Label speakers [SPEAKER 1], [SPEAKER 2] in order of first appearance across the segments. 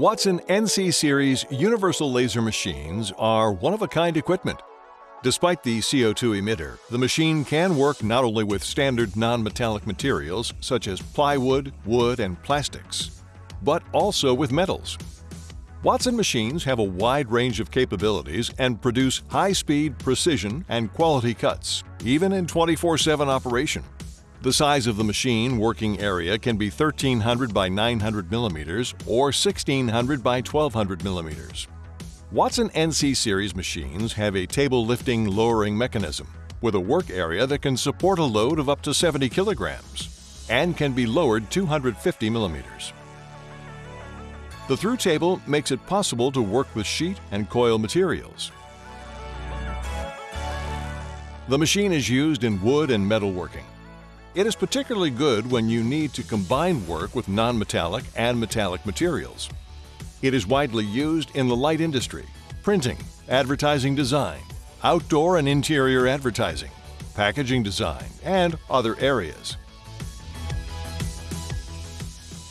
[SPEAKER 1] Watson NC Series universal laser machines are one-of-a-kind equipment. Despite the CO2 emitter, the machine can work not only with standard non-metallic materials such as plywood, wood, and plastics, but also with metals. Watson machines have a wide range of capabilities and produce high-speed, precision, and quality cuts, even in 24-7 operation. The size of the machine working area can be 1300 by 900 millimeters or 1600 by 1200 millimeters. Watson NC Series machines have a table lifting lowering mechanism with a work area that can support a load of up to 70 kilograms and can be lowered 250 millimeters. The through table makes it possible to work with sheet and coil materials. The machine is used in wood and metal working. It is particularly good when you need to combine work with non-metallic and metallic materials. It is widely used in the light industry, printing, advertising design, outdoor and interior advertising, packaging design, and other areas.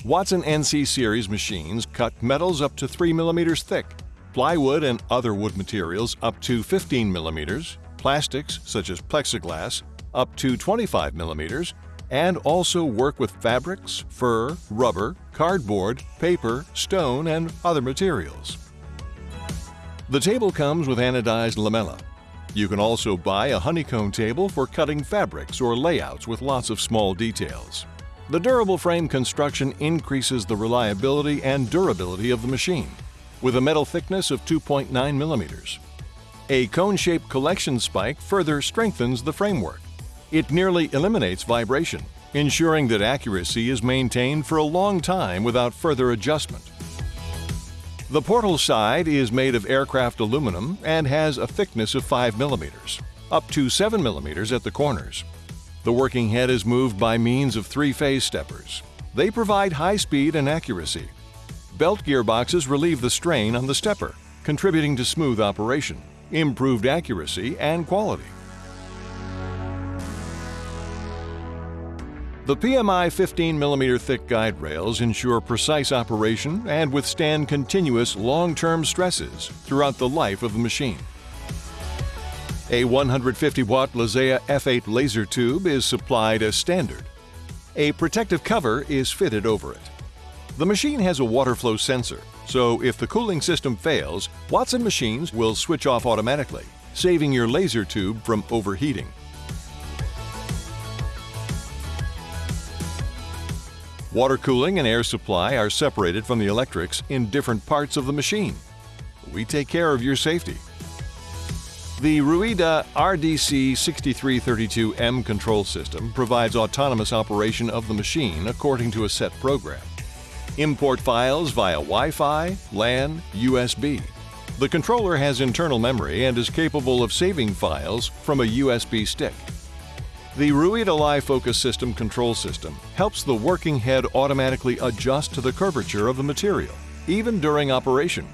[SPEAKER 1] Watson NC Series machines cut metals up to 3 millimeters thick, plywood and other wood materials up to 15 millimeters, plastics such as plexiglass up to 25 millimeters, and also work with fabrics, fur, rubber, cardboard, paper, stone, and other materials. The table comes with anodized lamella. You can also buy a honeycomb table for cutting fabrics or layouts with lots of small details. The durable frame construction increases the reliability and durability of the machine, with a metal thickness of 2.9 millimeters. A cone-shaped collection spike further strengthens the framework. It nearly eliminates vibration, ensuring that accuracy is maintained for a long time without further adjustment. The portal side is made of aircraft aluminum and has a thickness of 5 millimeters, up to 7 millimeters at the corners. The working head is moved by means of three-phase steppers. They provide high speed and accuracy. Belt gearboxes relieve the strain on the stepper, contributing to smooth operation, improved accuracy, and quality. The PMI 15mm thick guide rails ensure precise operation and withstand continuous long-term stresses throughout the life of the machine. A 150-watt Lazea F8 laser tube is supplied as standard. A protective cover is fitted over it. The machine has a water flow sensor, so if the cooling system fails, Watson machines will switch off automatically, saving your laser tube from overheating. Water cooling and air supply are separated from the electrics in different parts of the machine. We take care of your safety. The Ruida RDC 6332M control system provides autonomous operation of the machine according to a set program. Import files via Wi-Fi, LAN, USB. The controller has internal memory and is capable of saving files from a USB stick. The Ruida Live Focus System control system helps the working head automatically adjust to the curvature of the material, even during operation.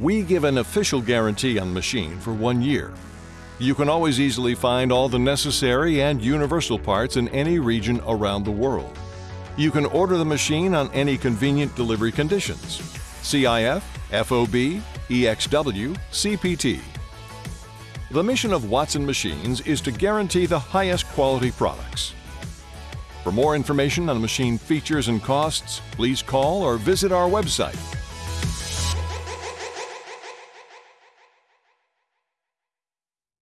[SPEAKER 1] We give an official guarantee on machine for one year. You can always easily find all the necessary and universal parts in any region around the world. You can order the machine on any convenient delivery conditions. CIF, FOB, EXW, CPT, the mission of Watson Machines is to guarantee the highest quality products. For more information on machine features and costs, please call or visit our website